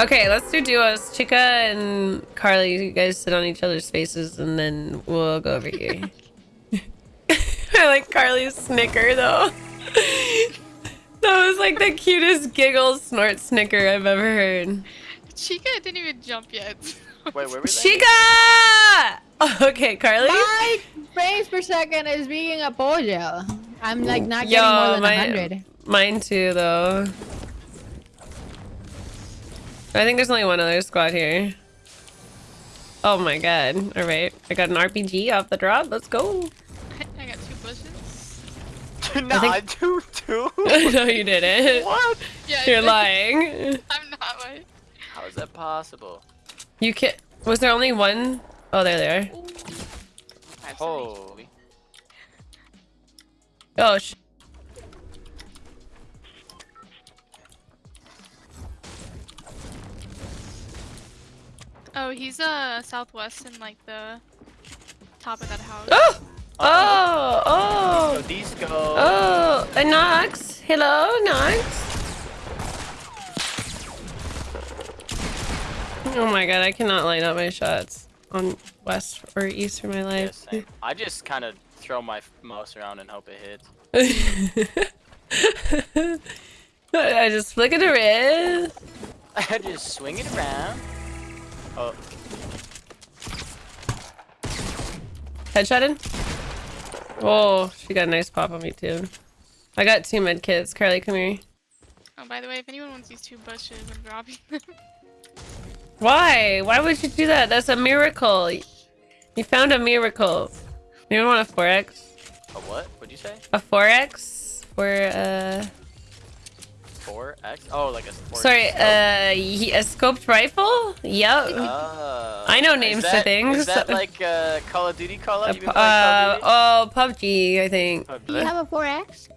Okay, let's do duos. Chica and Carly, you guys sit on each other's faces, and then we'll go over here. I like Carly's snicker though. that was like the cutest giggle snort snicker I've ever heard. Chica didn't even jump yet. Wait, where were they? Chica! Okay, Carly. My frames per second is being a pollo. I'm like not Yo, getting more than my- 100. Mine too, though. I think there's only one other squad here. Oh my god. Alright. I got an RPG off the drop. Let's go. I got two bushes. no, I think- I do too. no, you didn't. what? Yeah, You're lying. I'm not like. How is that possible? You can Was there only one? Oh, there they are. I have Holy. Oh, Oh, he's uh southwest in like the top of that house. Oh! Oh! Oh! So these go. Oh! Uh, Nox! Hello, Nox! Oh my god, I cannot line up my shots on west or east for my life. same. I just kind of throw my mouse around and hope it hits. I just flick it around. I just swing it around. Oh, Headshotted? Oh, she got a nice pop on me too. I got two med kits. Carly, come here. Oh, by the way, if anyone wants these two bushes, I'm dropping them. Why? Why would you do that? That's a miracle. You found a miracle. You want a 4x? a what? What'd you say? A 4x? For, uh... 4x? Oh, like a. Four Sorry, scope. uh, y- a scoped rifle? Yep. Oh. I know Is names to that- things. Is that like uh, Call of Duty Call Uh, Up? You uh, of oh, PUBG, I think. Duty? Do you have a 4X?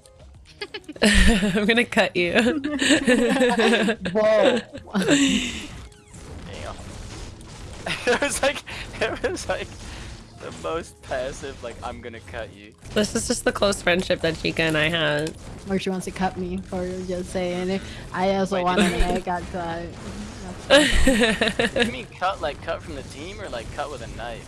I'm gonna cut you. Whoa. Damn. it was like it was like the most passive. Like I'm gonna cut you. this is just the close friendship that Chica and I had. or she wants to cut me for just saying it. I also Wait, want did- to make cut. Uh, You mean cut like cut from the team or like cut with a knife?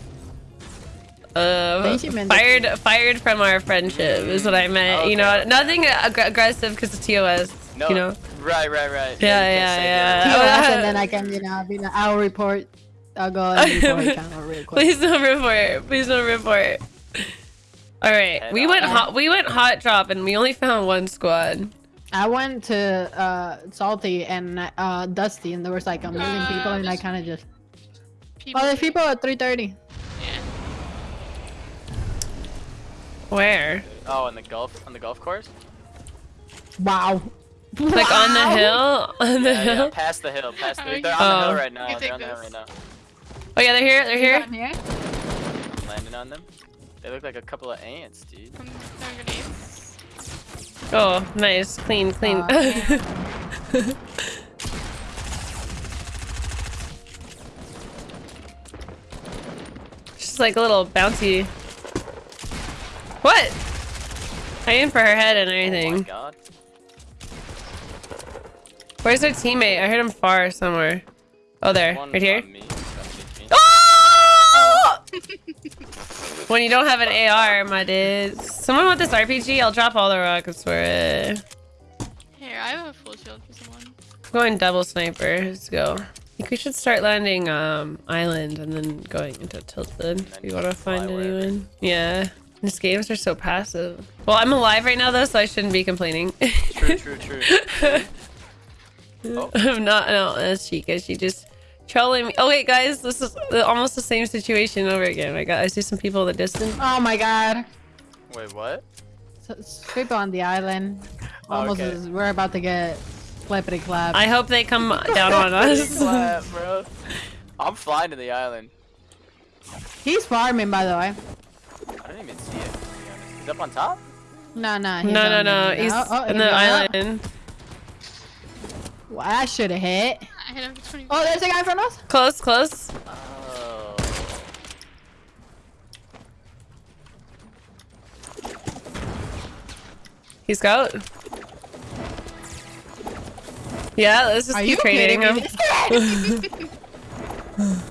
Uh, think she meant the- fired, fired from our friendship is what I meant. you know, Okay, okay. nothing ag- aggressive because it's TOS. No. You know. Right, right, right. Yeah, you can't yeah, yeah. TOS, and then I can, you know, be like, I'll report. I'll go and report channel real quick. Please don't report. Please don't report. All right, Head we went hot. We went hot drop, and we only found one squad. I went to uh, Salty and uh, Dusty, and there was like a million Uh, people, and I kind of just. People. Oh, there's people at 3:30. Yeah. Where? Oh, on the golf on the golf course? Wow. Like on the hill? On the Yeah, yeah, hill? past the hill, past the Oh, They're on the Oh. hill right now. They're take on the hill right now. Oh yeah, they're here. They're here. Down here? I'm landing on them. They look like a couple of ants, dude. I'm. Oh, nice, clean, clean. Aw, She's like a little bouncy. What? I aimed for her head and Oh my everything. god. Where's her teammate? I heard him far somewhere. Oh, there, One right here. on me. That's just me. Oh! When you don't have an AR, my dude. Someone want this RPG? I'll drop all the rockets for it. Here, I have a full shield for someone. I'm going double sniper. Let's go. I think we should start landing um island and then going into tilted if then you want to just fly find wherever. anyone. Yeah. These games are so passive. Well, I'm alive right now though, so I shouldn't be complaining. True, true, true. Oh. I'm not. No, that's Chica. She just trolling me. Oh wait, guys, this is almost the same situation over again. Oh I got. I see some people in the distance. Oh my god. Wait, what? So, people on the island. Oh, almost Okay. as we're about to get flippity clap. I hope they come down on us. Clap, bro. I'm flying to the island. He's farming, by the way. I didn't even see it. To be honest. He's up on top. No, no. No, no, no. He's oh, oh, in the island. Well, I should have hit. I hit him for 20. Oh, there's a guy in front of us. Close, close. Oh. He's got. Yeah, let's just Are keep you trading him. me? This!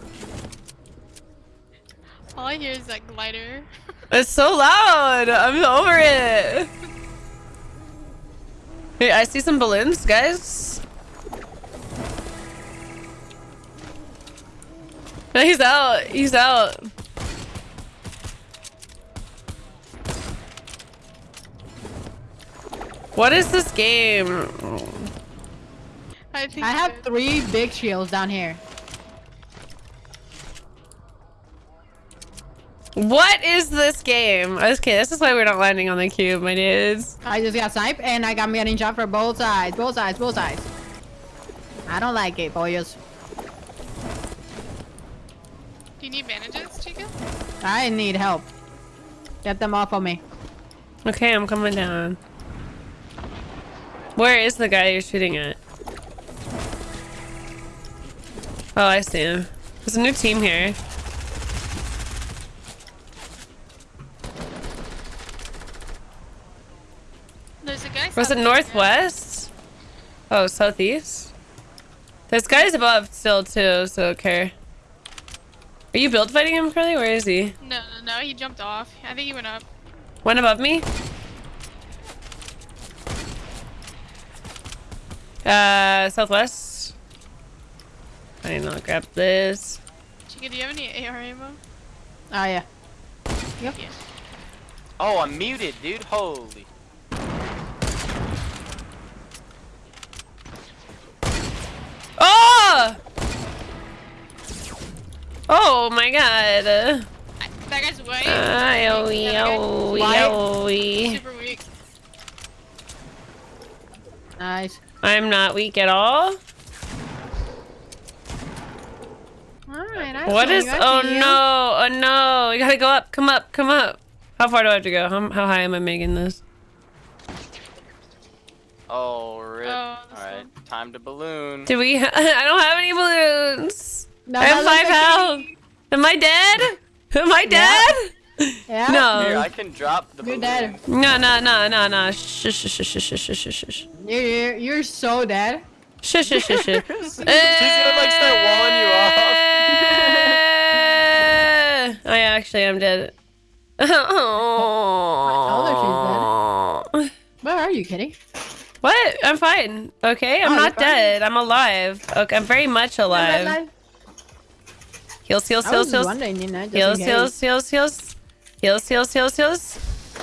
All I hear is that glider. It's so loud. I'm over it. Hey, I see some balloons, guys. No, he's out. He's out. What is this game? I think I have three big shields down here. What is this game? Okay, this is why we're not landing on the cube, my dudes. I just got sniped and I got me getting shot for both sides, both sides, both sides. I don't like it, boys. Do you need bandages, Chica? I need help. Get them off of me. Okay, I'm coming down. Where is the guy you're shooting at? Oh, I see him. There's a new team here. There's a guy. Was it of northwest? Oh, southeast? There's guys above still too, so okay. Are you build fighting him, Carly? Where is he? No, no, no. He jumped off. I think he went up. One above me? Uh, southwest. I need to grab this. Chica, do you have any AR ammo? Oh yeah. Yep. Yeah. Oh, I'm muted, dude. Holy. Oh! Oh my god. I, that guy's white. Ay, Yeah, that oh, Why? oh, Super weak. Nice. I'm not weak at all. Alright, I What you, Oh you. no! Oh no! We gotta go up. Come up. Come up. How far do I have to go? How, how high am I making this? Oh, rip. Oh, Alright, time to balloon. Do we? I don't have any balloons. No, I have five health. Am I dead? Am I dead? Yeah. Here, I can drop the You're balloon. dead. No, no, no, no, no. Shh, shh, shh, shh, shh, shh, shh, shh. You're, you're, you're so dead. Shh, shh, shh, shh. She's gonna like start walling you off. I actually am dead. Oh. Where are you, kitty? What? I'm fine. Okay, I'm Oh, not you're fine. dead. I'm alive. Okay, I'm very much alive. Heals, heals, I heals, was heals. wondering, you know, just Heals, heals, heals, heals. Heals, heals, heals, heals.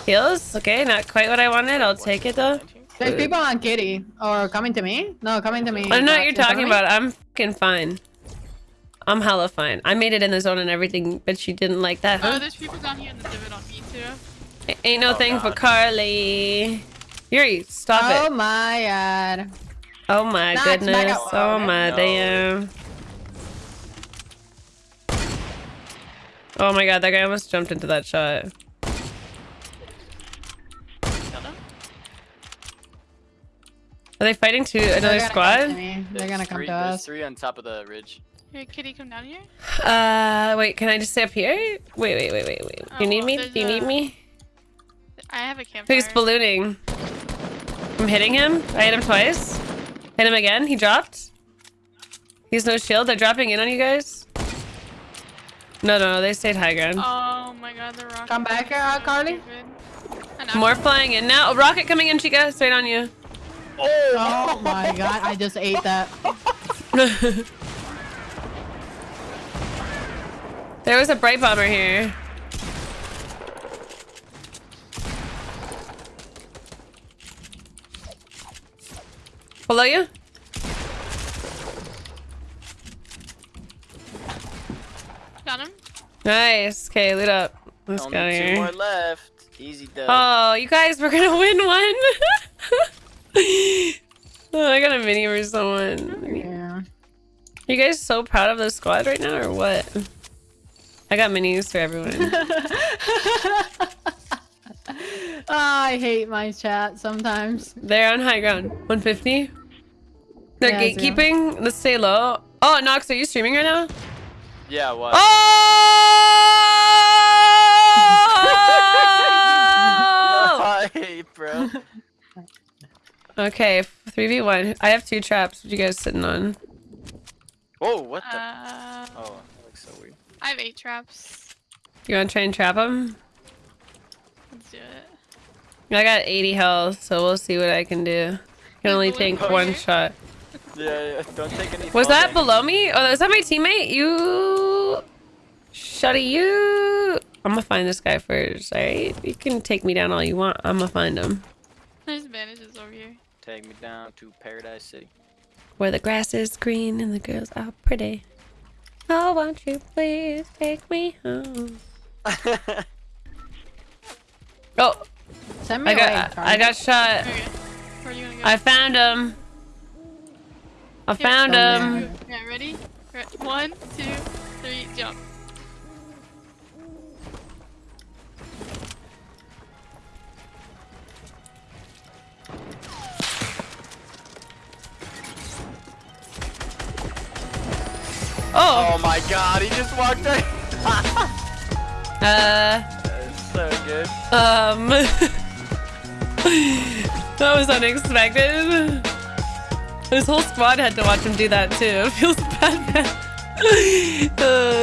Heals. Okay, not quite what I wanted. I'll take it though. There's people on kitty. Or coming to me? No, coming to me. I don't know what you're In front of talking about. I'm fucking fine. I'm hella fine. I made it in the zone and everything, but she didn't like that, Oh, huh? there's people down here in the divot on me too. A- Ain't no Oh, thing for Carly. Yuri, stop Oh it. my god. Oh my Nah, it's back goodness. Oh my No. damn. Oh my god, that guy almost jumped into that shot. Killed him. Are they fighting to They're another gonna come to squad? They're There's gonna come three, to there's us. three on top of the ridge. Here, kitty, come down here. Uh, wait, can I just stay up here? Wait, wait, wait, wait, wait. You Oh, need me? Do you need me? I have a campfire. Who's ballooning. I'm hitting him. I hit him twice. Hit him again. He dropped. He's no shield. They're dropping in on you guys. No, no, no. They stayed high ground. Oh my god, the rocket. Come back, uh, Carly. More flying in now. A rocket coming in, Chica. Straight on you. Oh my god, I just ate that. there was a Brite Bomber here. Below you? Got him. Nice. Okay, loot up. Let's Only go two here. more left. Easy dub. Oh, you guys, we're gonna win one. oh, I got a mini for someone. Yeah. you guys so proud of the squad right now, or what? I got minis for everyone. Oh, I hate my chat sometimes. They're on high ground. 150. They're Yeah, zero. gatekeeping. Let's stay low. Oh, Nox, are you streaming right now? Yeah, what? Oh! Hi, bro. okay, 3v1. I have two traps. What you guys sitting on? Whoa, what the? Uh, oh, that looks so weird. I have eight traps. You want to try and trap them? Let's do it. I got 80 health, so we'll see what I can do. Can only take one shot. Yeah, yeah, don't take any. Was that damage. below me? Oh, was that my teammate? You... Shutty, you... I'm gonna find this guy first, alright? You can take me down all you want. I'm gonna find him. There's bandages over here. Take me down to Paradise City. Where the grass is green and the girls are pretty. Oh, won't you please take me home? Oh, Send me I got, Charlie. I got shot. Okay. Where are you gonna go? I found him. I Here, found him. worry. Yeah, ready? One, two, three, jump. Oh, oh my god, he just walked in. uh, That's so good. um, that was unexpected. His whole squad had to watch him do that too. It feels bad. uh,